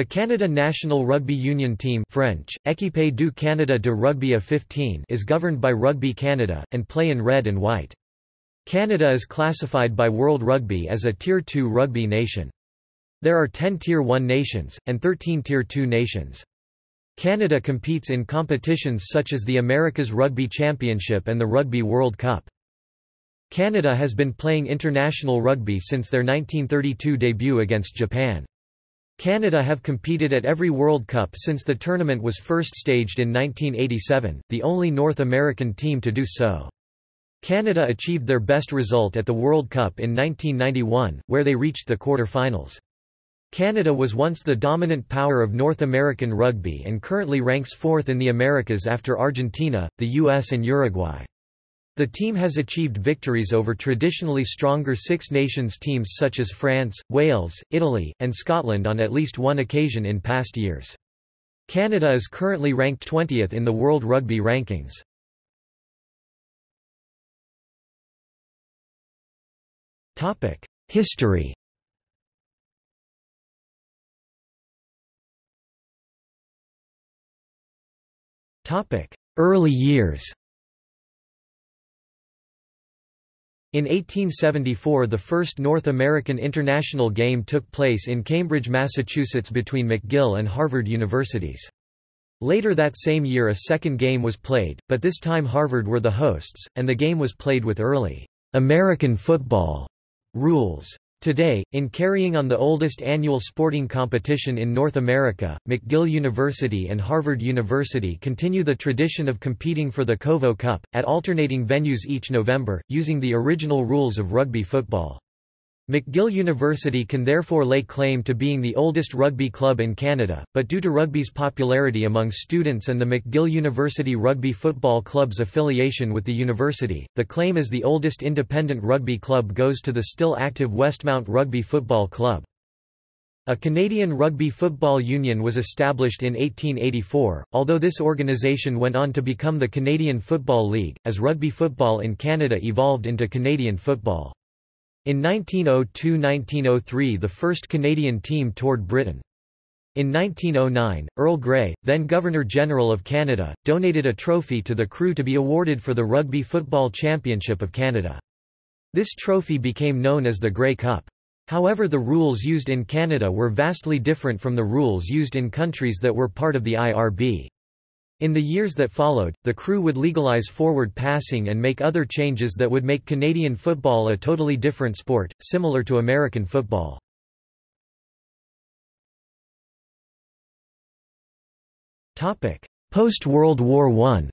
The Canada National Rugby Union Team French, Équipe du Canada de rugby à 15 is governed by Rugby Canada, and play in red and white. Canada is classified by World Rugby as a Tier 2 rugby nation. There are 10 Tier 1 nations, and 13 Tier 2 nations. Canada competes in competitions such as the America's Rugby Championship and the Rugby World Cup. Canada has been playing international rugby since their 1932 debut against Japan. Canada have competed at every World Cup since the tournament was first staged in 1987, the only North American team to do so. Canada achieved their best result at the World Cup in 1991, where they reached the quarter-finals. Canada was once the dominant power of North American rugby and currently ranks fourth in the Americas after Argentina, the US and Uruguay. The team has achieved victories over traditionally stronger Six Nations teams such as France, Wales, Italy, and Scotland on at least one occasion in past years. Canada is currently ranked 20th in the World Rugby Rankings. History Early years In 1874 the first North American international game took place in Cambridge, Massachusetts between McGill and Harvard Universities. Later that same year a second game was played, but this time Harvard were the hosts, and the game was played with early American football rules. Today, in carrying on the oldest annual sporting competition in North America, McGill University and Harvard University continue the tradition of competing for the Covo Cup, at alternating venues each November, using the original rules of rugby football. McGill University can therefore lay claim to being the oldest rugby club in Canada, but due to rugby's popularity among students and the McGill University Rugby Football Club's affiliation with the university, the claim as the oldest independent rugby club goes to the still active Westmount Rugby Football Club. A Canadian Rugby Football Union was established in 1884, although this organisation went on to become the Canadian Football League, as rugby football in Canada evolved into Canadian football. In 1902–1903 the first Canadian team toured Britain. In 1909, Earl Grey, then Governor-General of Canada, donated a trophy to the CRU to be awarded for the Rugby Football Championship of Canada. This trophy became known as the Grey Cup. However the rules used in Canada were vastly different from the rules used in countries that were part of the IRB. In the years that followed, the CRU would legalize forward passing and make other changes that would make Canadian football a totally different sport, similar to American football. Post-World War I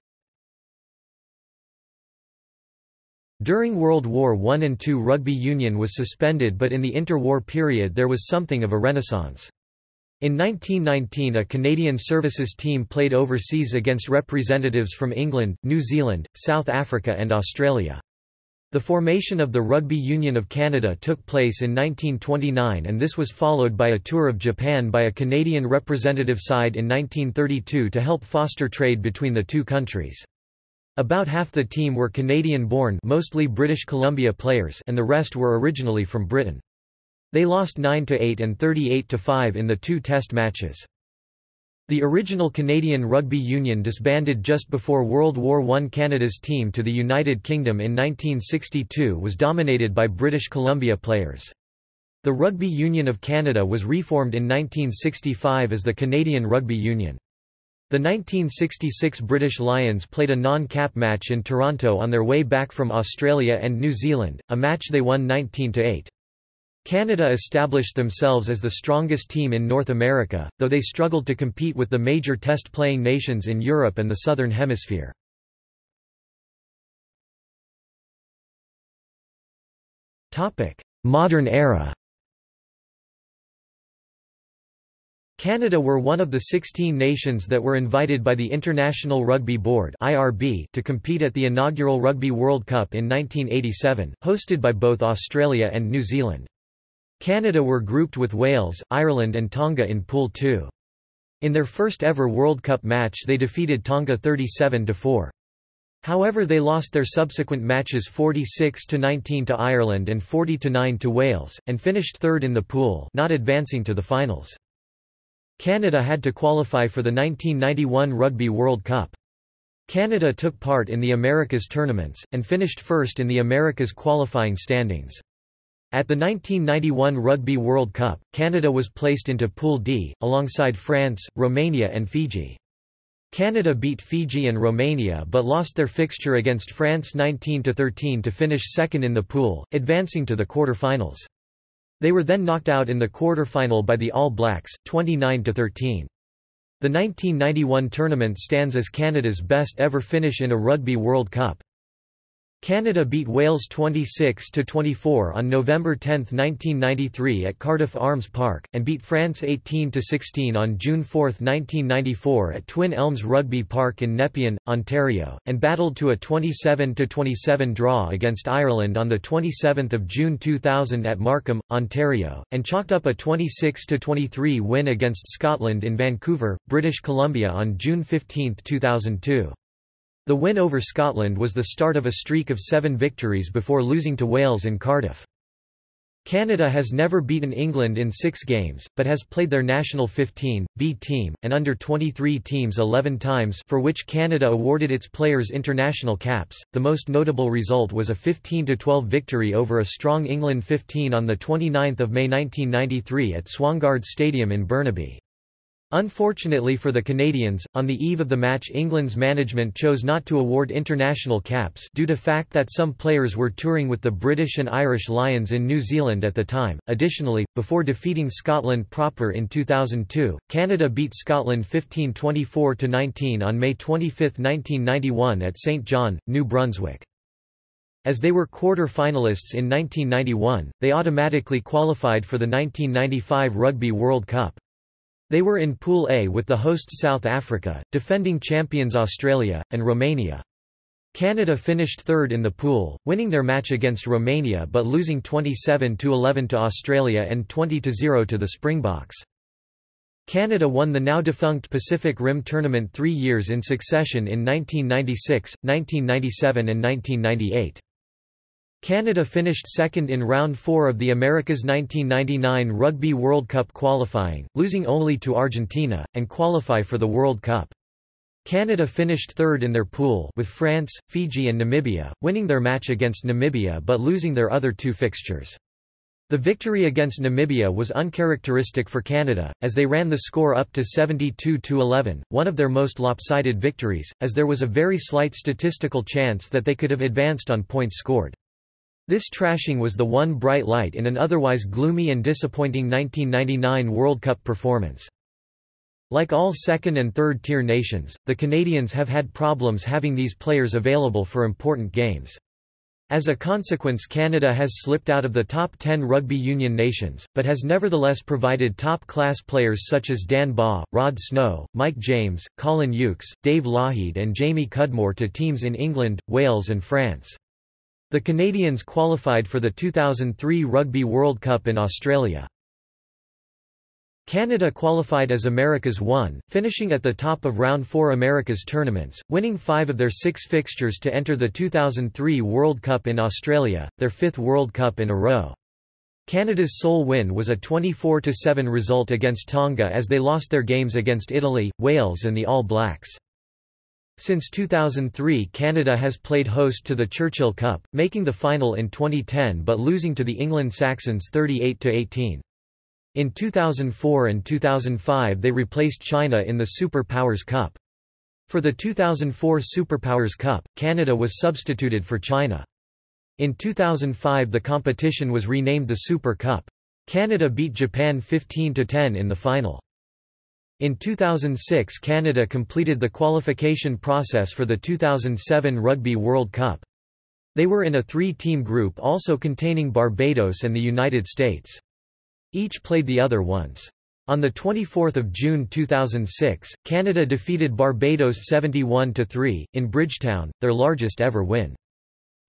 During World War I and II rugby union was suspended but in the interwar period there was something of a renaissance. In 1919 a Canadian services team played overseas against representatives from England, New Zealand, South Africa and Australia. The formation of the Rugby Union of Canada took place in 1929 and this was followed by a tour of Japan by a Canadian representative side in 1932 to help foster trade between the two countries. About half the team were Canadian-born mostly British Columbia players and the rest were originally from Britain. They lost 9–8 and 38–5 in the two test matches. The original Canadian Rugby Union disbanded just before World War I. Canada's team to the United Kingdom in 1962 was dominated by British Columbia players. The Rugby Union of Canada was reformed in 1965 as the Canadian Rugby Union. The 1966 British Lions played a non-cap match in Toronto on their way back from Australia and New Zealand, a match they won 19–8. Canada established themselves as the strongest team in North America, though they struggled to compete with the major test-playing nations in Europe and the Southern Hemisphere. Modern era Canada were one of the 16 nations that were invited by the International Rugby Board to compete at the inaugural Rugby World Cup in 1987, hosted by both Australia and New Zealand. Canada were grouped with Wales, Ireland and Tonga in Pool 2. In their first ever World Cup match they defeated Tonga 37–4. However they lost their subsequent matches 46–19 to Ireland and 40–9 to Wales, and finished third in the pool not advancing to the finals. Canada had to qualify for the 1991 Rugby World Cup. Canada took part in the Americas tournaments, and finished first in the Americas qualifying standings. At the 1991 Rugby World Cup, Canada was placed into Pool D, alongside France, Romania and Fiji. Canada beat Fiji and Romania but lost their fixture against France 19–13 to finish second in the pool, advancing to the quarter-finals. They were then knocked out in the quarter-final by the All Blacks, 29–13. The 1991 tournament stands as Canada's best ever finish in a Rugby World Cup. Canada beat Wales 26–24 on November 10, 1993 at Cardiff Arms Park, and beat France 18–16 on June 4, 1994 at Twin Elms Rugby Park in Nepean, Ontario, and battled to a 27–27 draw against Ireland on 27 June 2000 at Markham, Ontario, and chalked up a 26–23 win against Scotland in Vancouver, British Columbia on June 15, 2002. The win over Scotland was the start of a streak of seven victories before losing to Wales in Cardiff. Canada has never beaten England in six games, but has played their national 15, B team, and under-23 teams 11 times for which Canada awarded its players international caps. The most notable result was a 15-12 victory over a strong England 15 on 29 May 1993 at Swangard Stadium in Burnaby. Unfortunately for the Canadians, on the eve of the match England's management chose not to award international caps due to the fact that some players were touring with the British and Irish Lions in New Zealand at the time. Additionally, before defeating Scotland proper in 2002, Canada beat Scotland 15-24-19 on May 25, 1991 at St John, New Brunswick. As they were quarter-finalists in 1991, they automatically qualified for the 1995 Rugby World Cup. They were in Pool A with the hosts South Africa, defending champions Australia, and Romania. Canada finished third in the pool, winning their match against Romania but losing 27–11 to Australia and 20–0 to the Springboks. Canada won the now-defunct Pacific Rim Tournament three years in succession in 1996, 1997 and 1998. Canada finished second in round 4 of the America's 1999 Rugby World Cup qualifying, losing only to Argentina, and qualify for the World Cup. Canada finished third in their pool with France, Fiji and Namibia, winning their match against Namibia but losing their other two fixtures. The victory against Namibia was uncharacteristic for Canada, as they ran the score up to 72–11, one of their most lopsided victories, as there was a very slight statistical chance that they could have advanced on points scored. This trashing was the one bright light in an otherwise gloomy and disappointing 1999 World Cup performance. Like all second- and third-tier nations, the Canadians have had problems having these players available for important games. As a consequence Canada has slipped out of the top 10 rugby union nations, but has nevertheless provided top-class players such as Dan Baugh, Rod Snow, Mike James, Colin Hughes, Dave Lougheed and Jamie Cudmore to teams in England, Wales and France. The Canadians qualified for the 2003 Rugby World Cup in Australia. Canada qualified as America's one, finishing at the top of round 4 America's tournaments, winning five of their six fixtures to enter the 2003 World Cup in Australia, their fifth World Cup in a row. Canada's sole win was a 24–7 result against Tonga as they lost their games against Italy, Wales and the All Blacks. Since 2003 Canada has played host to the Churchill Cup, making the final in 2010 but losing to the England Saxons 38–18. In 2004 and 2005 they replaced China in the Super Powers Cup. For the 2004 Superpowers Cup, Canada was substituted for China. In 2005 the competition was renamed the Super Cup. Canada beat Japan 15–10 in the final. In 2006 Canada completed the qualification process for the 2007 Rugby World Cup. They were in a three-team group also containing Barbados and the United States. Each played the other once. On 24 June 2006, Canada defeated Barbados 71–3, in Bridgetown, their largest ever win.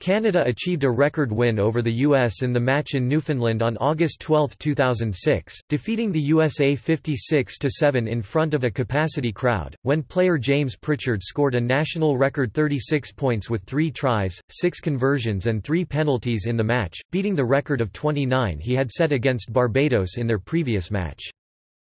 Canada achieved a record win over the U.S. in the match in Newfoundland on August 12, 2006, defeating the USA 56–7 in front of a capacity crowd, when player James Pritchard scored a national record 36 points with three tries, six conversions and three penalties in the match, beating the record of 29 he had set against Barbados in their previous match.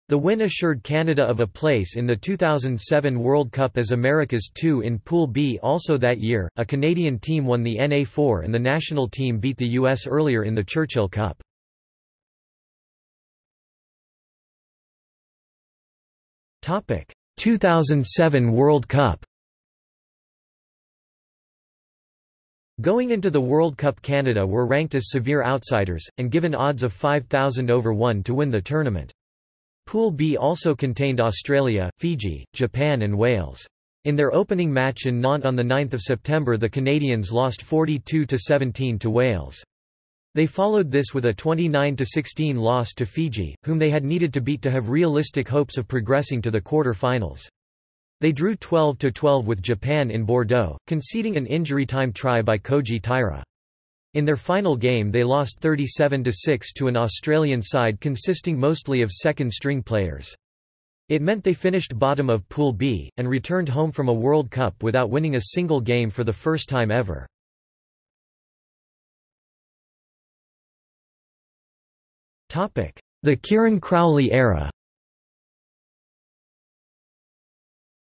The win assured Canada of a place in the 2007 World Cup as America's two in Pool B. Also that year, a Canadian team won the NA4 and the national team beat the U.S. earlier in the Churchill Cup. Topic: 2007 World Cup. Going into the World Cup Canada were ranked as severe outsiders, and given odds of 5,000 over 1 to win the tournament. Pool B also contained Australia, Fiji, Japan and Wales. In their opening match in Nantes on 9 September the Canadians lost 42–17 to Wales. They followed this with a 29–16 loss to Fiji, whom they had needed to beat to have realistic hopes of progressing to the quarter-finals. They drew 12–12 with Japan in Bordeaux, conceding an injury-time try by Koji Taira. In their final game they lost 37–6 to an Australian side consisting mostly of second-string players. It meant they finished bottom of Pool B, and returned home from a World Cup without winning a single game for the first time ever. The Kieran Crowley era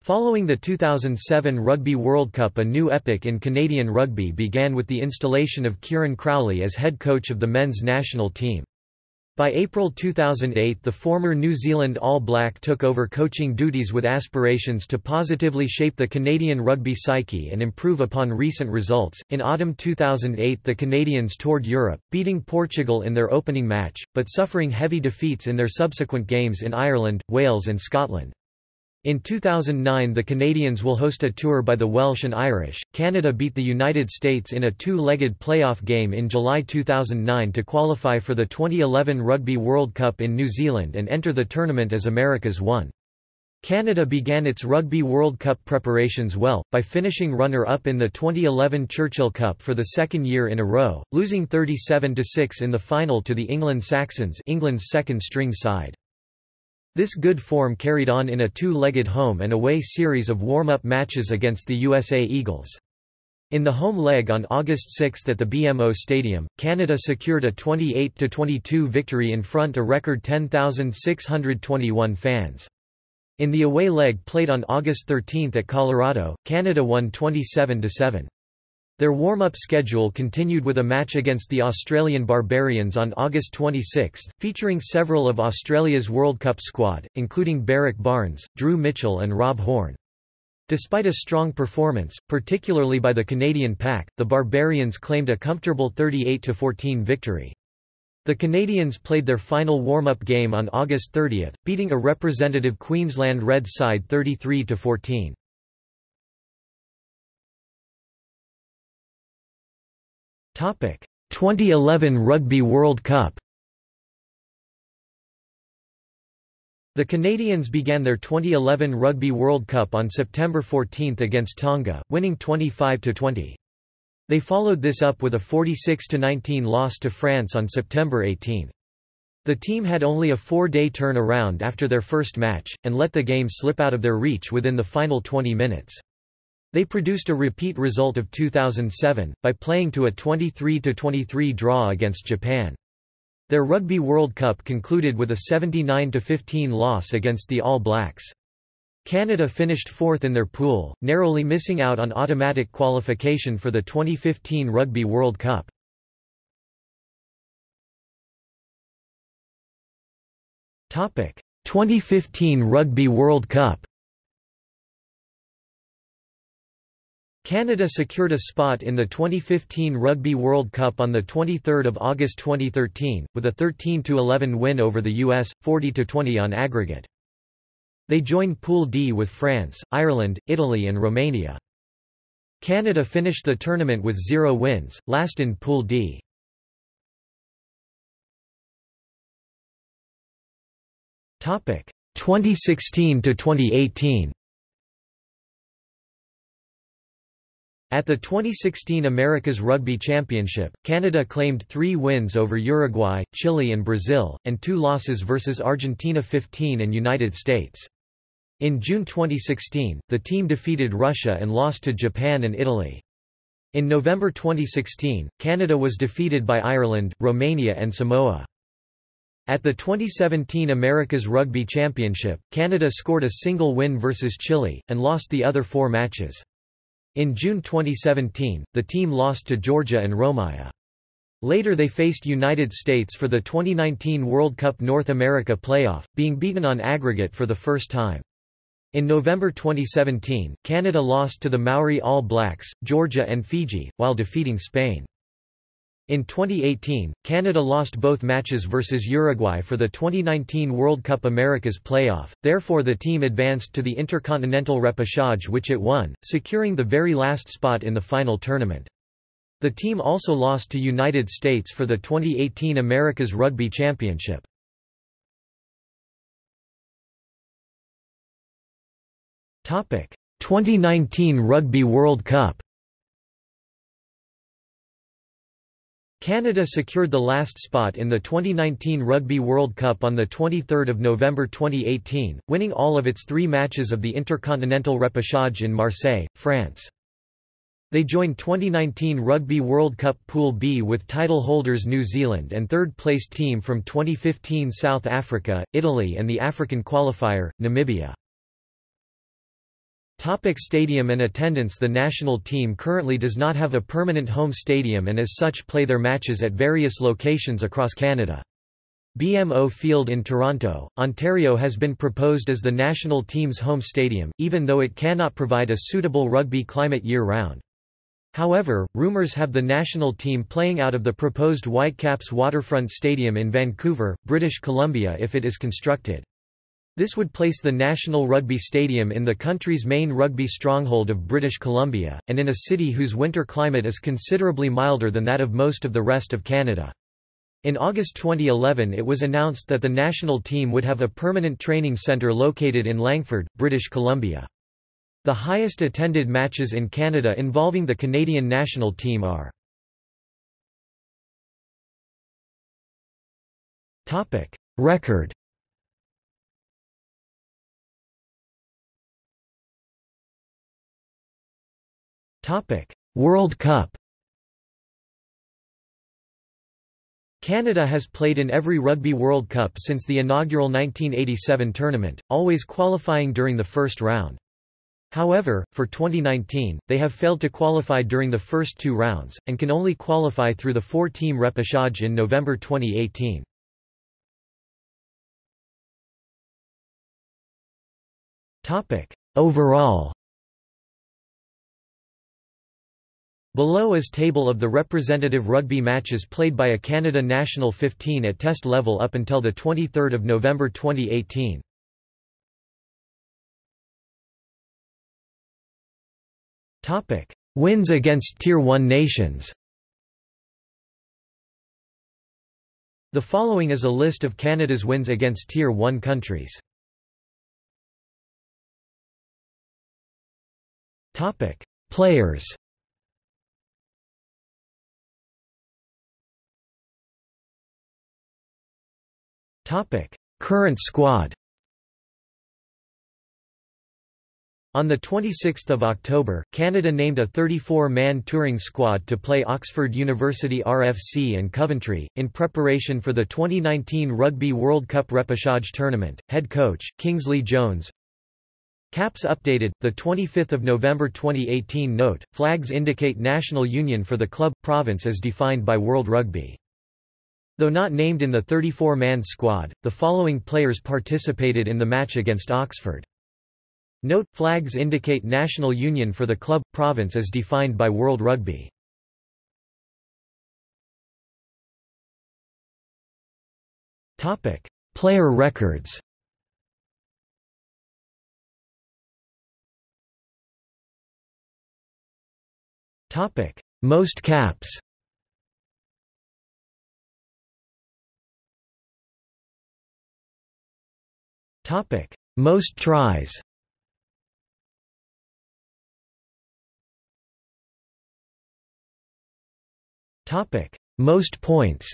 Following the 2007 Rugby World Cup a new epoch in Canadian rugby began with the installation of Kieran Crowley as head coach of the men's national team. By April 2008 the former New Zealand All Black took over coaching duties with aspirations to positively shape the Canadian rugby psyche and improve upon recent results. In autumn 2008 the Canadians toured Europe, beating Portugal in their opening match, but suffering heavy defeats in their subsequent games in Ireland, Wales and Scotland. In 2009 the Canadians will host a tour by the Welsh and Irish. Canada beat the United States in a two-legged playoff game in July 2009 to qualify for the 2011 Rugby World Cup in New Zealand and enter the tournament as America's one. Canada began its Rugby World Cup preparations well, by finishing runner-up in the 2011 Churchill Cup for the second year in a row, losing 37–6 in the final to the England Saxons England's second-string side. This good form carried on in a two-legged home and away series of warm-up matches against the USA Eagles. In the home leg on August 6 at the BMO Stadium, Canada secured a 28–22 victory in front of a record 10,621 fans. In the away leg played on August 13 at Colorado, Canada won 27–7. Their warm-up schedule continued with a match against the Australian Barbarians on August 26, featuring several of Australia's World Cup squad, including Berrick Barnes, Drew Mitchell and Rob Horne. Despite a strong performance, particularly by the Canadian pack, the Barbarians claimed a comfortable 38–14 victory. The Canadians played their final warm-up game on August 30, beating a representative Queensland Reds side 33–14. 2011 Rugby World Cup The Canadians began their 2011 Rugby World Cup on September 14 against Tonga, winning 25–20. They followed this up with a 46–19 loss to France on September 18. The team had only a four-day turnaround after their first match, and let the game slip out of their reach within the final 20 minutes. They produced a repeat result of 2007, by playing to a 23–23 draw against Japan. Their Rugby World Cup concluded with a 79–15 loss against the All Blacks. Canada finished fourth in their pool, narrowly missing out on automatic qualification for the 2015 Rugby World Cup. Topic: 2015 Rugby World Cup. Canada secured a spot in the 2015 Rugby World Cup on 23 August 2013, with a 13–11 win over the US, 40–20 on aggregate. They joined Pool D with France, Ireland, Italy and Romania. Canada finished the tournament with zero wins, last in Pool D. Topic 2016 to 2018. At the 2016 America's Rugby Championship, Canada claimed three wins over Uruguay, Chile and Brazil, and two losses versus Argentina 15 and United States. In June 2016, the team defeated Russia and lost to Japan and Italy. In November 2016, Canada was defeated by Ireland, Romania and Samoa. At the 2017 America's Rugby Championship, Canada scored a single win versus Chile, and lost the other four matches. In June 2017, the team lost to Georgia and Romania. Later they faced United States for the 2019 World Cup North America playoff, being beaten on aggregate for the first time. In November 2017, Canada lost to the Maori All Blacks, Georgia and Fiji, while defeating Spain. In 2018, Canada lost both matches versus Uruguay for the 2019 World Cup Americas playoff, therefore the team advanced to the Intercontinental Repechage which it won, securing the very last spot in the final tournament. The team also lost to United States for the 2018 America's Rugby Championship. Topic: 2019 Rugby World Cup. Canada secured the last spot in the 2019 Rugby World Cup on 23 November 2018, winning all of its three matches of the Intercontinental Repechage in Marseille, France. They joined 2019 Rugby World Cup Pool B with title holders New Zealand and third-placed team from 2015 South Africa, Italy and the African qualifier, Namibia. Topic stadium and attendance The national team currently does not have a permanent home stadium and as such play their matches at various locations across Canada. BMO Field in Toronto, Ontario has been proposed as the national team's home stadium, even though it cannot provide a suitable rugby climate year-round. However, rumours have the national team playing out of the proposed Whitecaps Waterfront Stadium in Vancouver, British Columbia if it is constructed. This would place the National Rugby Stadium in the country's main rugby stronghold of British Columbia, and in a city whose winter climate is considerably milder than that of most of the rest of Canada. In August 2011 it was announced that the national team would have a permanent training centre located in Langford, British Columbia. The highest attended matches in Canada involving the Canadian national team are Record World Cup Canada has played in every Rugby World Cup since the inaugural 1987 tournament, always qualifying during the first round. However, for 2019, they have failed to qualify during the first two rounds, and can only qualify through the four-team repechage in November 2018. Overall Below is table of the representative rugby matches played by a Canada national 15 at test level up until 23 November 2018. Topic: Wins against Tier 1 nations. The following is a list of Canada's wins against Tier 1 countries. Topic: Players. Current squad. On 26 October, Canada named a 34-man touring squad to play Oxford University RFC and Coventry, in preparation for the 2019 Rugby World Cup repechage tournament. Head coach, Kingsley Jones Caps updated, 25 November 2018 Note, flags indicate national union for the club, province as defined by World Rugby. Though not named in the 34-man squad, the following players participated in the match against Oxford. Note, flags indicate national union for the club, province as defined by World Rugby. Player records Most caps Most tries. Topic: Most points.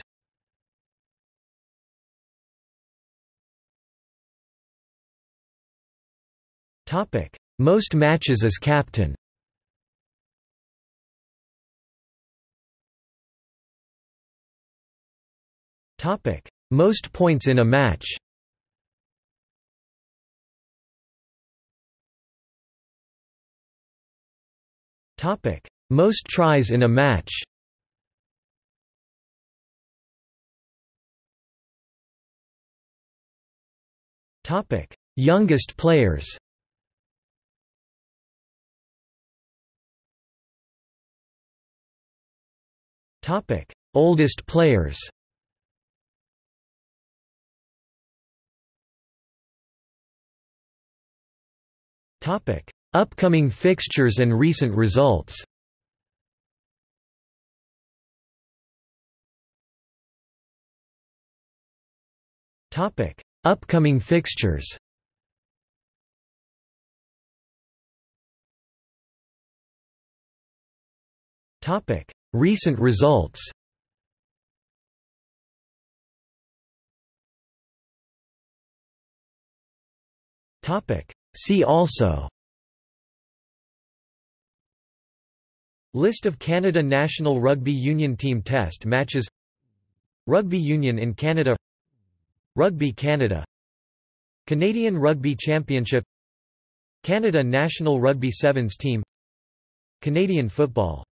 Topic: Most matches as captain. Topic: Most points in a match Most tries in a match. Youngest players. Oldest players Upcoming fixtures and recent results. Upcoming fixtures. Recent results. Topic. See also List of Canada national rugby union team test matches. Rugby union in Canada. Rugby Canada. Canadian Rugby Championship. Canada national rugby sevens team. Canadian football